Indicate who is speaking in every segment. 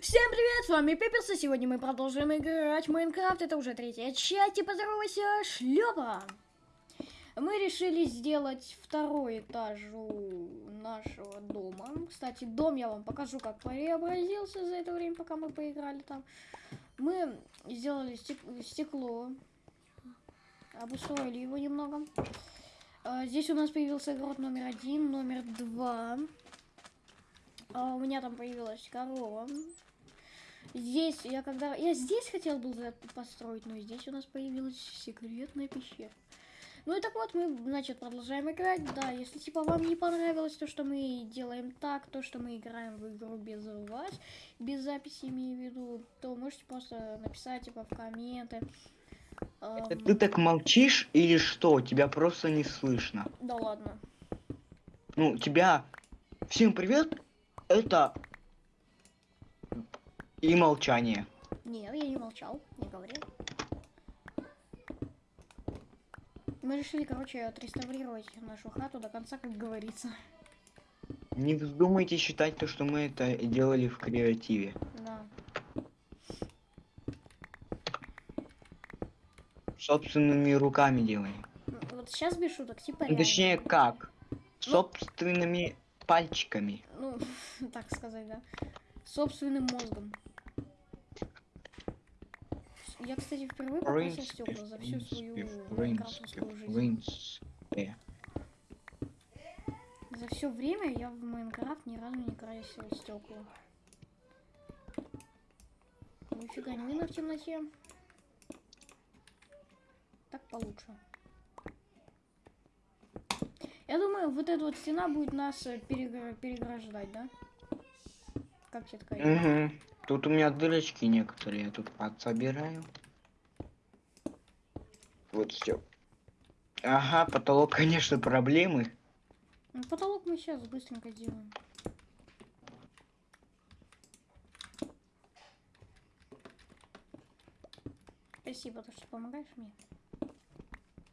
Speaker 1: Всем привет, с вами Пиперс, и сегодня мы продолжим играть в Майнкрафт, это уже третья часть, и поздоровайся, шлепа! Мы решили сделать второй этаж у нашего дома. Кстати, дом я вам покажу, как преобразился за это время, пока мы поиграли там. Мы сделали стек стекло, обустроили его немного. А, здесь у нас появился город номер один, номер два. А у меня там появилась корова. Здесь я когда... Я здесь хотел был построить, но здесь у нас появилась секретная пещера. Ну и так вот, мы, значит, продолжаем играть. Да, если, типа, вам не понравилось то, что мы делаем так, то, что мы играем в игру без вас, без записи, имею в виду, то можете просто написать, типа, в комменты.
Speaker 2: Это ты так молчишь или что? Тебя просто не слышно.
Speaker 1: Да ладно.
Speaker 2: Ну, тебя... Всем привет, это и молчание.
Speaker 1: Нет, я не молчал, не говорил. Мы решили, короче, отреставрировать нашу хату до конца, как говорится.
Speaker 2: Не вздумайте считать то, что мы это делали в креативе.
Speaker 1: Да.
Speaker 2: Собственными руками делали.
Speaker 1: Вот сейчас без шуток, типа
Speaker 2: Ну, Точнее, как? Собственными пальчиками.
Speaker 1: Ну, так сказать, да. Собственным мозгом. Я, кстати, впервые покрасил стекла за всю свою майнкрафтовскую жизнь. За все время я в Майнкрафт ни разу не красил стекла. Нифига не видно в темноте. Так получше. Я думаю, вот эта вот стена будет нас э, перегр... переграждать, да? Как тебе такая?
Speaker 2: Угу. Тут у меня дырочки некоторые, я тут подсобираю. Вот все. Ага, потолок, конечно, проблемы.
Speaker 1: Ну, потолок мы сейчас быстренько сделаем. Спасибо, то, что помогаешь мне.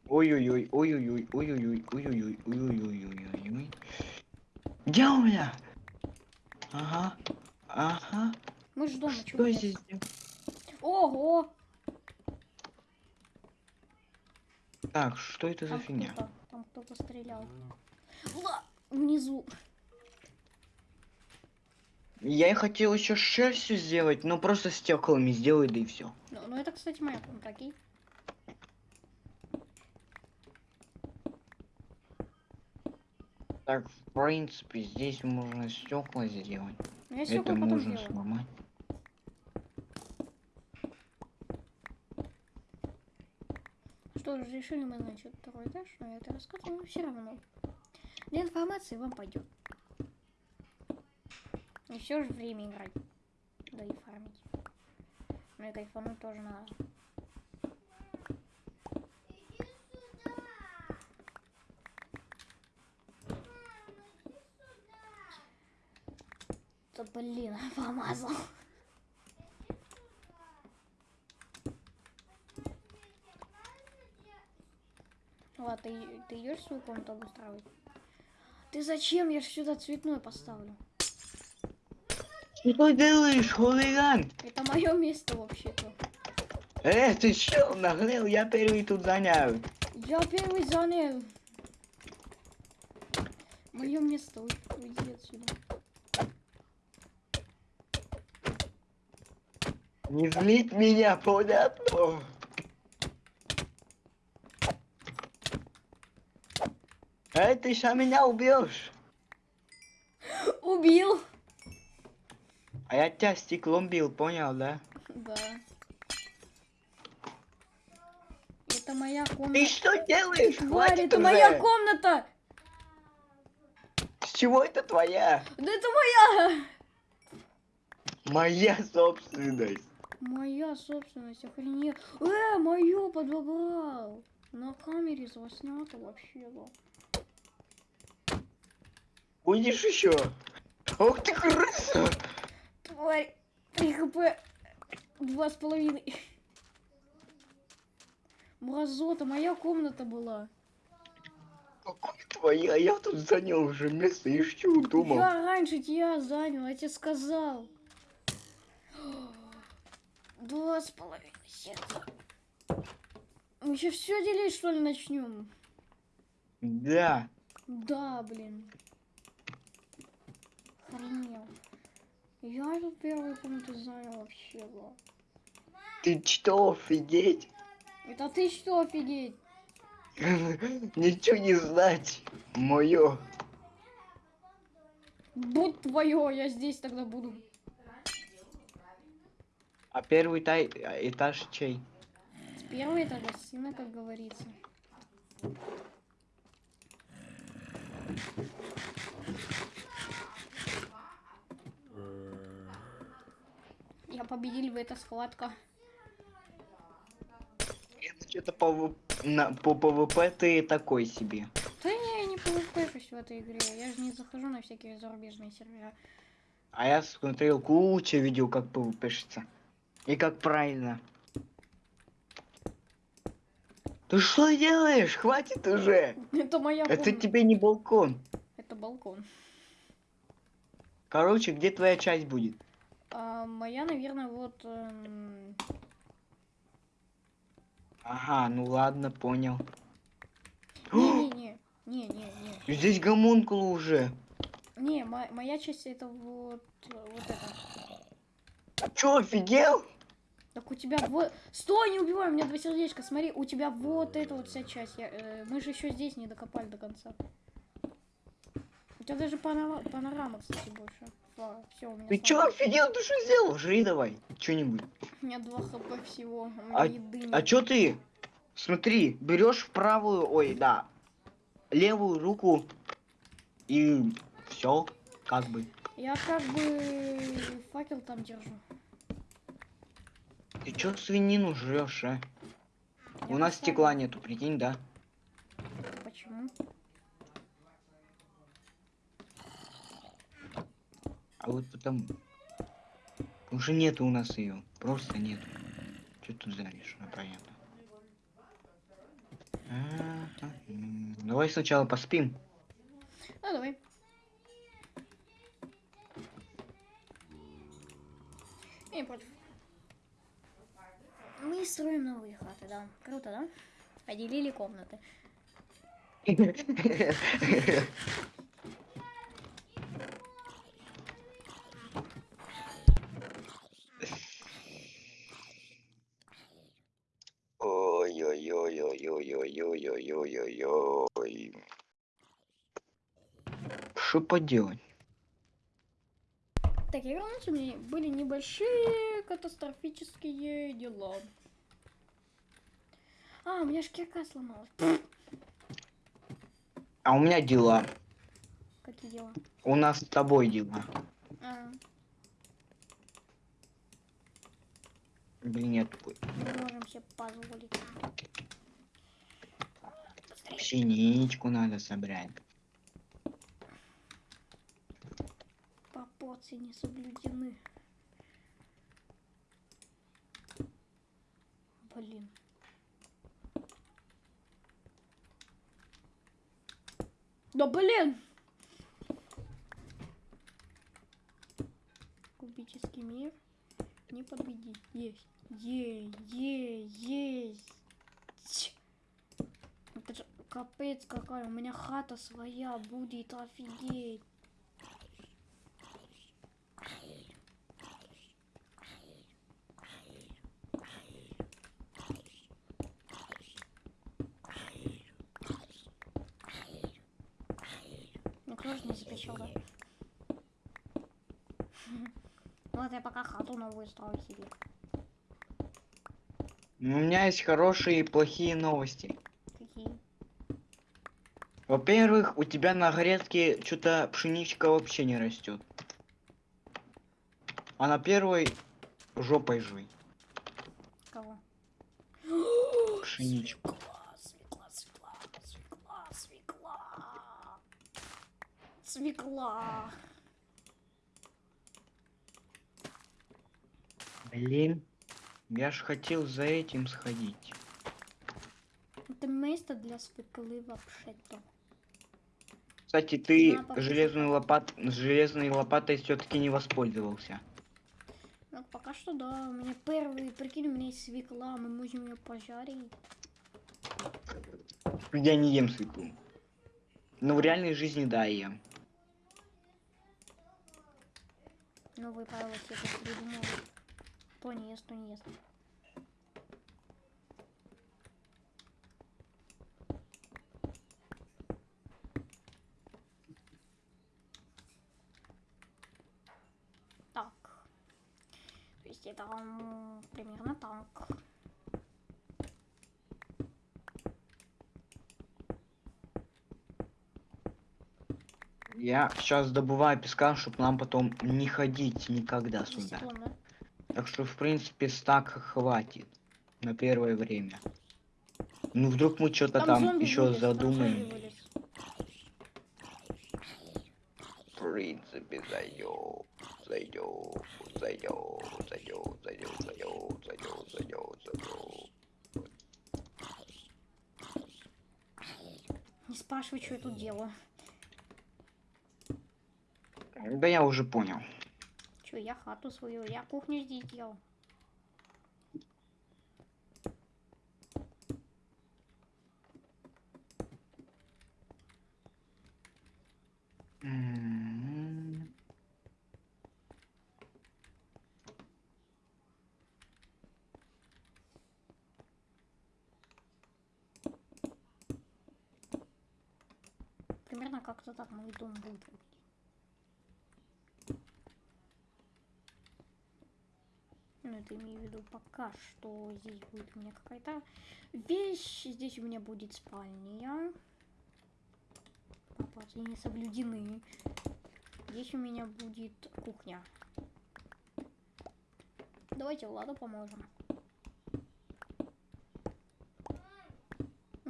Speaker 2: Ой-ой-ой, ой-ой-ой, ой-ой-ой, ой-ой-ой, ой-ой-ой, Где у меня? Ага, ага.
Speaker 1: Мы ж дома,
Speaker 2: Что здесь?
Speaker 1: Ого!
Speaker 2: Так, что это
Speaker 1: Там
Speaker 2: за фигня?
Speaker 1: кто-то, там кто-то стрелял. Ла! Внизу.
Speaker 2: Я и хотел еще шерстью сделать, но просто стеклами сделай, да и все.
Speaker 1: Ну, ну это, кстати, моя комната, окей?
Speaker 2: Так, в принципе, здесь можно стекла сделать.
Speaker 1: Ну, я
Speaker 2: это можно
Speaker 1: сделаю.
Speaker 2: сломать.
Speaker 1: Что же, решили мы, значит, второй этаж, но я это рассказываю все равно. Для информации вам пойдет. И все же время играть. Да и фармить. Ну и кайфануть тоже надо. Да блин, помазал. Ладно, ты, идешь свою комнату обустраивать? Ты зачем? Я ж сюда цветной поставлю.
Speaker 2: Что ты делаешь, хулиган?
Speaker 1: Это мое место вообще-то.
Speaker 2: Э, ты что, нагрел? Я первый тут занял.
Speaker 1: Я первый занял. Мое место, уй- уйди отсюда.
Speaker 2: Не злить меня, понятно? Эй, ты сейчас меня убьешь.
Speaker 1: Убил!
Speaker 2: А я тебя стеклом бил, понял, да?
Speaker 1: Да. Это моя
Speaker 2: Ты
Speaker 1: комната.
Speaker 2: что делаешь?
Speaker 1: Тварь,
Speaker 2: Хватит
Speaker 1: это
Speaker 2: уже.
Speaker 1: моя комната!
Speaker 2: С чего это твоя?
Speaker 1: Да это моя!
Speaker 2: Моя собственность.
Speaker 1: Моя собственность, охренеть. Э, мое подобрал. На камере заснято вообще было.
Speaker 2: Будешь еще? Ох ты крыса!
Speaker 1: Тварь, 3 хп, два с половиной. Мразота, моя комната была.
Speaker 2: Какой твоя? Я тут занял уже место и что думал?
Speaker 1: Я раньше тебя занял, я тебе сказал. Два с половиной сердца. Мы еще все делить, что ли, начнем?
Speaker 2: Да.
Speaker 1: Да, блин. Охренел. Я тут первую комнату занял вообще, да.
Speaker 2: Ты что, офигеть?
Speaker 1: Это ты что, офигеть?
Speaker 2: Ничего не знать. Мое.
Speaker 1: Будь твое, я здесь тогда буду.
Speaker 2: А первый тай- этаж чей?
Speaker 1: Первый это гостиная, как говорится. Я победил в этой схватка.
Speaker 2: Что-то по, на- по PvP ты такой себе.
Speaker 1: Да не, я не PvP в этой игре. Я же не захожу на всякие зарубежные сервера.
Speaker 2: А я смотрел кучу видео, как ПВПшится. И как правильно. Ты что делаешь? Хватит уже!
Speaker 1: Это моя
Speaker 2: Это
Speaker 1: комната.
Speaker 2: тебе не балкон.
Speaker 1: Это балкон.
Speaker 2: Короче, где твоя часть будет?
Speaker 1: А моя, наверное, вот... эм,
Speaker 2: Ага, ну ладно, понял.
Speaker 1: Не-не-не. Не-не-не.
Speaker 2: Здесь гомункулы уже.
Speaker 1: Не, мо- моя часть это вот... Вот это.
Speaker 2: А чё, офигел?
Speaker 1: Так у тебя вот... Стой, не убивай, у меня два сердечка. Смотри, у тебя вот эта вот вся часть. Я, э, мы же еще здесь не докопали до конца. У тебя даже панора- панорама, кстати, больше. Все, у меня
Speaker 2: Ты чё, офигел? Ты что сделал? Жри давай. Что-нибудь.
Speaker 1: У меня 2 хп всего.
Speaker 2: А-
Speaker 1: еды.
Speaker 2: А чё ты? Смотри, берешь правую, ой, да, левую руку и все, как бы.
Speaker 1: Я как бы факел там держу.
Speaker 2: Ты чё свинину жрешь, а?
Speaker 1: Я
Speaker 2: У нас стекла нету, прикинь, да?
Speaker 1: Почему?
Speaker 2: А вот потому. Уже нету у нас ее, просто нету. Что тут заришь, ну понятно. Давай сначала поспим.
Speaker 1: Ну, давай. Я не против. Мы строим новые хаты, да. Круто, да? Поделили комнаты.
Speaker 2: Ой-ой-ой. Что поделать?
Speaker 1: Так, я раньше у меня были небольшие катастрофические дела. А, у меня шкирка сломалась.
Speaker 2: А у меня дела.
Speaker 1: Какие дела?
Speaker 2: У нас с тобой дела.
Speaker 1: А.
Speaker 2: Блин, нет.
Speaker 1: Не можем себе позволить.
Speaker 2: Синичку надо собрать.
Speaker 1: Пропорции не соблюдены. Блин. Да блин! Кубический мир. Не победить. Есть. Е, е, есть. Капец какая. У меня хата своя будет. Офигеть. Ну, кто же не запрещал, да? Вот я пока хату новую строю себе.
Speaker 2: У меня есть хорошие и плохие новости. Во-первых, у тебя на грядке что-то пшеничка вообще не растет. А на первой жопой жуй.
Speaker 1: Кого?
Speaker 2: Пшеничку.
Speaker 1: Свекла, свекла, свекла, свекла, свекла. Свекла.
Speaker 2: Блин. Я ж хотел за этим сходить.
Speaker 1: Это место для свеклы вообще-то.
Speaker 2: Кстати, ты
Speaker 1: На, покушай.
Speaker 2: железной лопат... железной лопатой все-таки не воспользовался.
Speaker 1: Ну, пока что да. У меня первый, прикинь, у меня есть свекла, мы можем ее пожарить.
Speaker 2: Я не ем свеклу. Но в реальной жизни, да, я ем.
Speaker 1: Новые правила себе тут придумал. То не ест, то не ест. Так. То есть это м, примерно так.
Speaker 2: Я сейчас добываю песка, чтобы нам потом не ходить никогда сюда. Так что, в принципе, стака хватит на первое время. Ну, вдруг мы что-то там,
Speaker 1: зомби
Speaker 2: еще
Speaker 1: там
Speaker 2: задумаем.
Speaker 1: зомби делаю.
Speaker 2: Да я уже понял.
Speaker 1: Че, я хату свою, я кухню здесь делал.
Speaker 2: М.
Speaker 1: Как-то так мой дом будет выглядеть. Ну, это имею в виду пока что здесь будет у меня какая-то вещь. Здесь у меня будет спальня. Пропорции не соблюдены. Здесь у меня будет кухня. Давайте Владу поможем.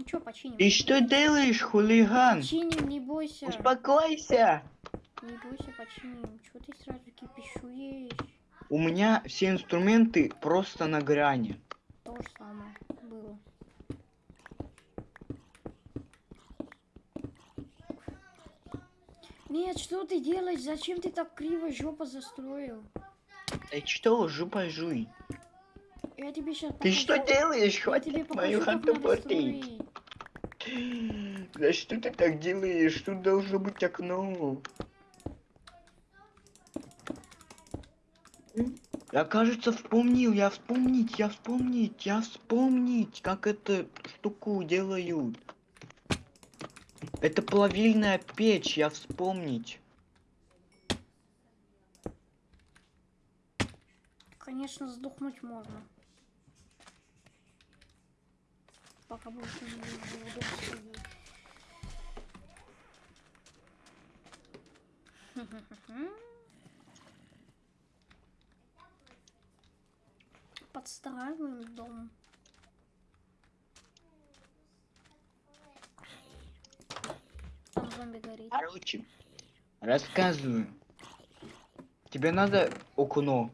Speaker 1: Ну чё, починим?
Speaker 2: Ты что делаешь, хулиган?
Speaker 1: Починим, не бойся.
Speaker 2: Успокойся.
Speaker 1: Не бойся, починим. Чего ты сразу кипишуешь?
Speaker 2: У меня все инструменты просто на грани.
Speaker 1: То же самое было. Нет, что ты делаешь? Зачем ты так криво жопа застроил?
Speaker 2: Ты что, жопа жуй?
Speaker 1: Я тебе сейчас
Speaker 2: Ты что делаешь? Хватит мою
Speaker 1: покажу,
Speaker 2: хату
Speaker 1: строить.
Speaker 2: Да что ты так делаешь? Тут должно быть окно. Я, кажется, вспомнил, я вспомнить, я вспомнить, я вспомнить, как эту штуку делают. Это плавильная печь, я вспомнить.
Speaker 1: Конечно, сдохнуть можно. Пока больше не буду Подстраиваем дом. Там зомби горит.
Speaker 2: Короче, рассказываю. Тебе надо окно.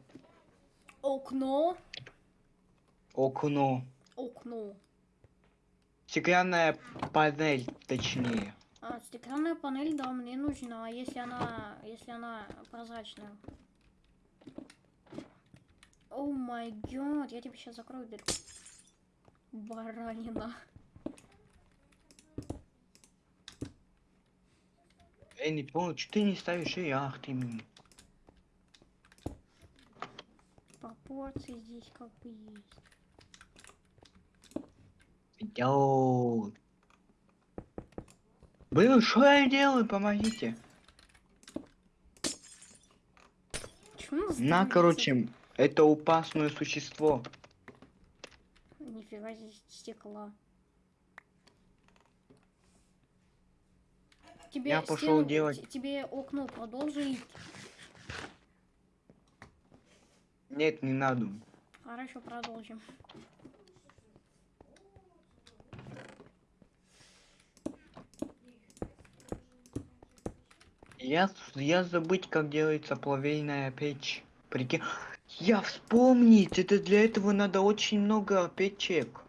Speaker 1: Окно.
Speaker 2: Окно.
Speaker 1: Окно.
Speaker 2: Стеклянная панель, точнее.
Speaker 1: А, стеклянная панель, да, мне нужна, а если она, если она прозрачная. О май гад, я тебе сейчас закрою дверь. Баранина.
Speaker 2: Я не понял, что ты не ставишь и ах ты м.
Speaker 1: Пропорции здесь как бы есть.
Speaker 2: Йоу. Блин, что я делаю? Помогите. На, короче, это опасное существо.
Speaker 1: Нифига здесь стекла. Тебе
Speaker 2: Я пошел
Speaker 1: стену-
Speaker 2: делать.
Speaker 1: Тебе окно продолжить.
Speaker 2: Нет, не надо.
Speaker 1: Хорошо, продолжим.
Speaker 2: Я, я забыть, как делается плавильная печь. Прикинь. Я вспомнить, это для этого надо очень много печек.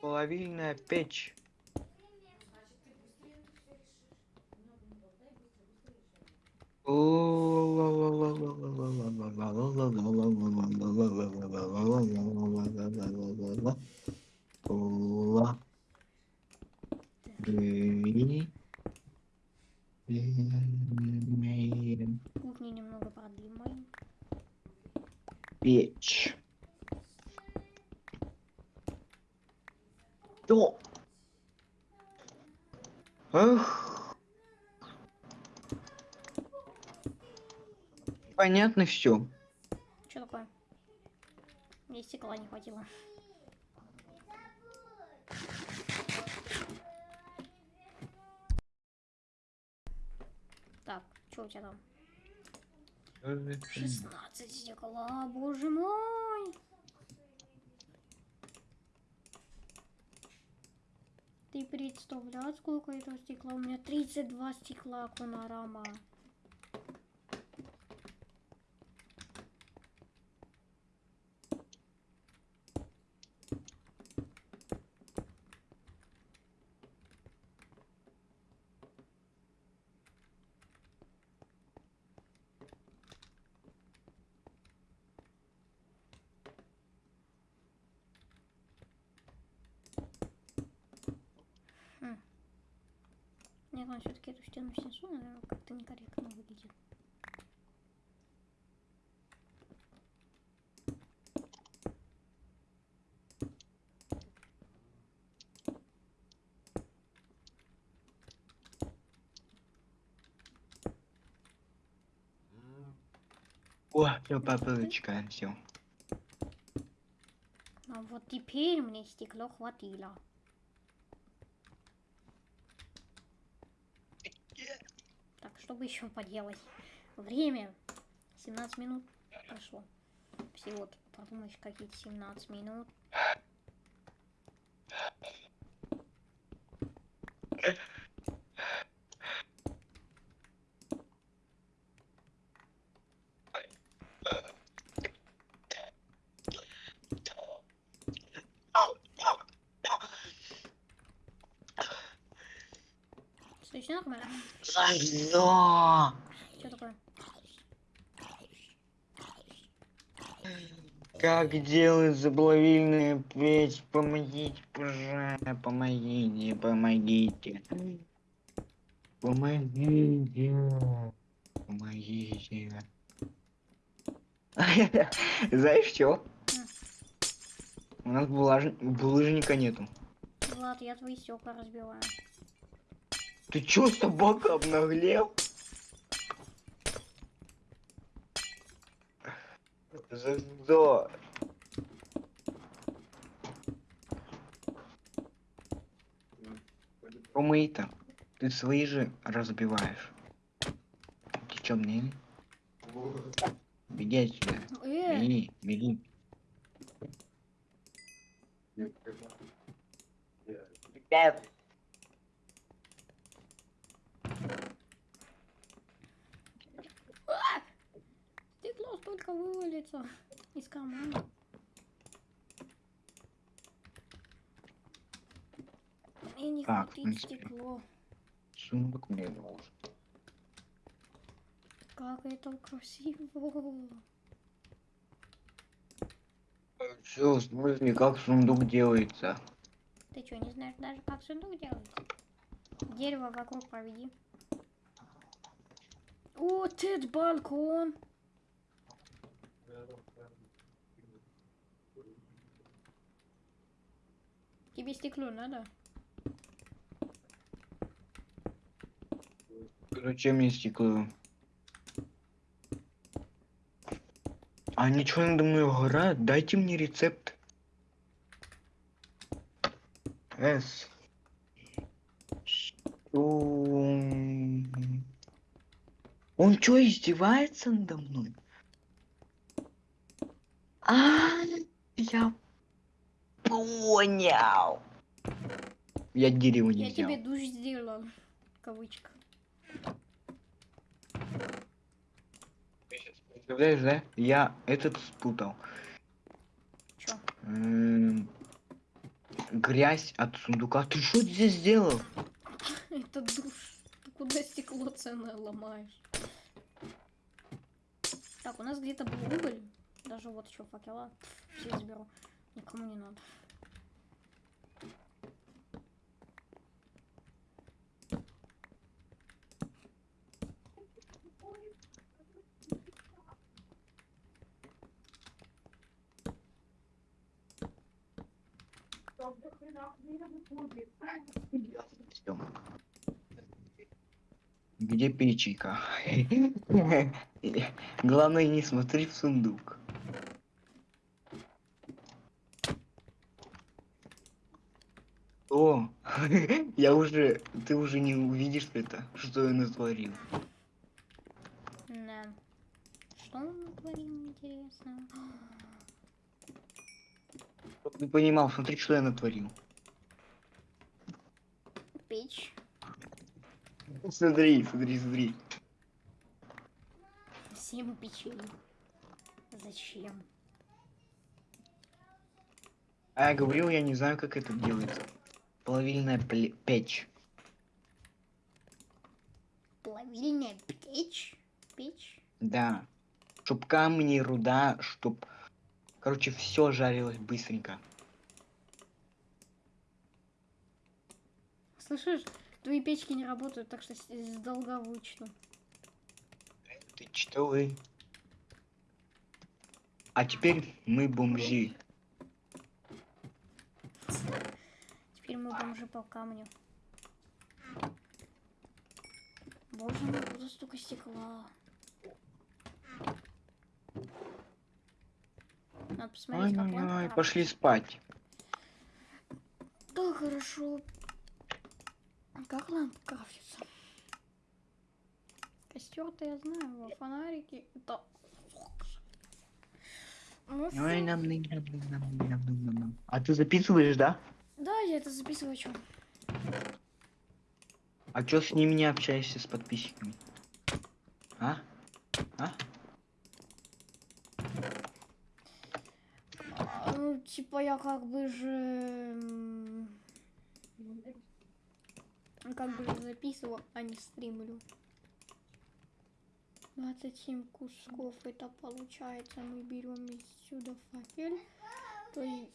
Speaker 2: Плавильная печь. О, Ла. Бери. Имеем
Speaker 1: Кухню немного продымаем.
Speaker 2: печь. Что? Эх. Понятно все.
Speaker 1: Что такое? Мне стекла не хватило. Так, что у тебя там? 16 стекла, боже мой! Ты представляешь, сколько этого стекла? У меня 32 стекла, Конорама. Он все-таки эту стену снесу, наверное, как-то некорректно выглядит.
Speaker 2: О, все, папочка, все.
Speaker 1: А вот теперь мне стекло хватило. Что бы еще поделать? Время 17 минут прошло. Всего подумаешь, какие-то 17 минут. Слышно
Speaker 2: Зайзо!
Speaker 1: Что такое?
Speaker 2: Как делать заплавильная печь? Помогите, пожалуйста, помогите, помогите. Помогите. Помогите. Знаешь что? У нас булаж- булыжника нету.
Speaker 1: Влад, я твои стекла разбиваю.
Speaker 2: Ты чё, собака обнаглел? За что? Помыто. Ты свои же разбиваешь. Ты чё, мне? Беги отсюда.
Speaker 1: Э,
Speaker 2: Беги, беги. Ребят,
Speaker 1: стекло столько вывалится из кармана. Мне не
Speaker 2: Так,
Speaker 1: хватит стекло.
Speaker 2: сундук мне нужен.
Speaker 1: Как это красиво.
Speaker 2: Все, в смысле, как сундук делается?
Speaker 1: Ты что, не знаешь даже, как сундук делается? Дерево вокруг проведи. О, этот балкон. Тебе стекло надо?
Speaker 2: Зачем мне стекло? А ничего надо мной угорает? Дайте мне рецепт. С. Он что, издевается надо мной? А, я понял. Я дерево не
Speaker 1: Я
Speaker 2: взял.
Speaker 1: тебе душ сделал. В кавычках.
Speaker 2: Представляешь, да? Я этот спутал.
Speaker 1: Чё?
Speaker 2: М, Грязь от сундука. Ты что здесь сделал?
Speaker 1: Это душ. Ты куда стекло ценное ломаешь? Так, у нас где-то был уголь. Даже вот еще факела. Все заберу. Никому не надо.
Speaker 2: Где печенька? Главное, не смотри в сундук. О, я уже, ты уже не увидишь это, что я натворил.
Speaker 1: Да. Что он натворил, интересно?
Speaker 2: Ты понимал, смотри, что я натворил.
Speaker 1: Печь.
Speaker 2: Смотри, смотри, смотри.
Speaker 1: Семь печей. Зачем?
Speaker 2: А я говорил, я не знаю, как это делается. Плавильная печь.
Speaker 1: Плавильная печь? Печь?
Speaker 2: Да. Чтоб камни, руда, чтоб... Короче, все жарилось быстренько.
Speaker 1: Слышишь, твои печки не работают, так что с, долга вычту.
Speaker 2: Ты что вы? А теперь мы бомжи.
Speaker 1: Теперь мы бомжи по камню. Боже мой, куда столько стекла? Надо посмотреть, как
Speaker 2: Ой-ой-ой,
Speaker 1: крафтится.
Speaker 2: пошли спать.
Speaker 1: Да, хорошо. Как лампа крафтится? Костер-то я знаю, во фонарики. Это... Ну,
Speaker 2: Ой, нам, нам, нам, нам, нам, нам, нам, нам. А ты записываешь, да?
Speaker 1: Да, я это записываю, чё?
Speaker 2: А чё с ними не общаешься с подписчиками? А? А?
Speaker 1: А, Ну, типа, я как бы же... Как бы же записываю, а не стримлю. 27 кусков это получается. Мы берем отсюда факел. То есть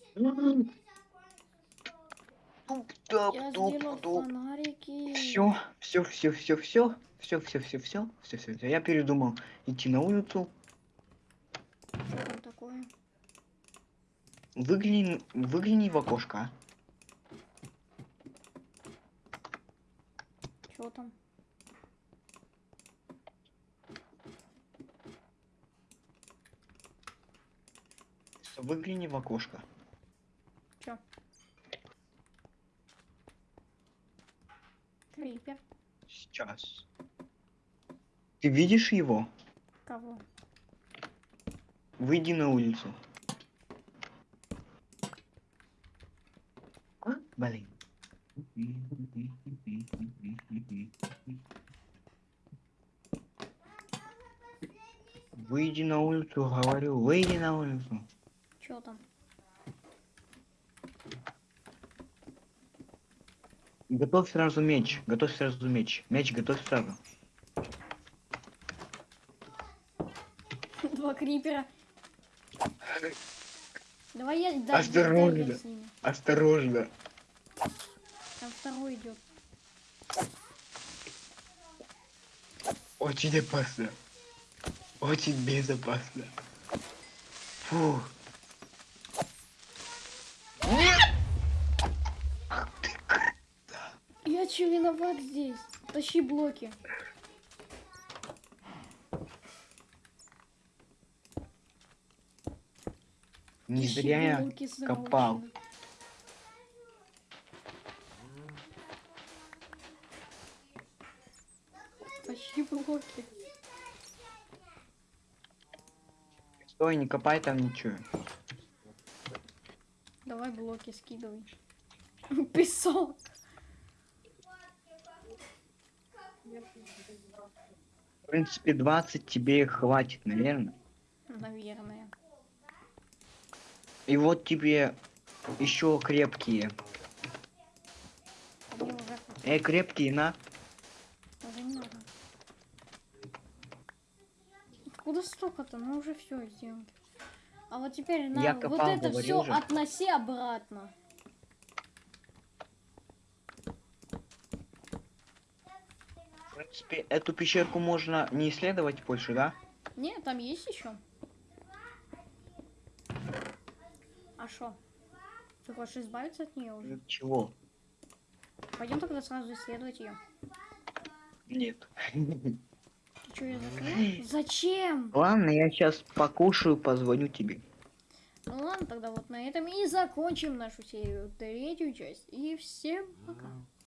Speaker 1: я сделал фонарики.
Speaker 2: Все, все, все, все, все, все, все, все, все, все, все, все. Я передумал идти на улицу.
Speaker 1: Что там такое?
Speaker 2: Выгляни, выгляни в окошко.
Speaker 1: Что там?
Speaker 2: Выгляни в окошко.
Speaker 1: Чё? Крипер.
Speaker 2: Сейчас. Ты видишь его?
Speaker 1: Кого?
Speaker 2: Выйди на улицу. А? Блин. Выйди на улицу, говорю, выйди на улицу.
Speaker 1: Чё там?
Speaker 2: Готовь сразу меч, готовь сразу меч. Меч готовь сразу.
Speaker 1: Два крипера. Давай я
Speaker 2: Осторожно. Осторожно.
Speaker 1: Второй идет.
Speaker 2: Очень опасно. Очень безопасно. Фу.
Speaker 1: Я че виноват здесь? Тащи блоки.
Speaker 2: Не
Speaker 1: Тащи
Speaker 2: зря я копал.
Speaker 1: срочно.
Speaker 2: Стой, не копай там ничего.
Speaker 1: Давай блоки скидывай. Песок.
Speaker 2: В принципе, 20 тебе хватит, наверное.
Speaker 1: Наверное.
Speaker 2: И вот тебе еще крепкие. Эй, крепкие, на.
Speaker 1: Уже откуда столько-то? Мы уже все сделали. А вот теперь на
Speaker 2: Я
Speaker 1: вот это все
Speaker 2: же.
Speaker 1: относи обратно.
Speaker 2: В принципе, эту пещерку можно не исследовать больше, да?
Speaker 1: Не, там есть еще. А что? Ты хочешь избавиться от нее уже?
Speaker 2: Чего?
Speaker 1: Пойдем тогда сразу исследовать ее.
Speaker 2: Нет.
Speaker 1: Ты что, я закрыл? Зачем?
Speaker 2: Ладно, я сейчас покушаю, позвоню тебе.
Speaker 1: Ну ладно, тогда вот на этом и закончим нашу серию, третью часть. И всем пока.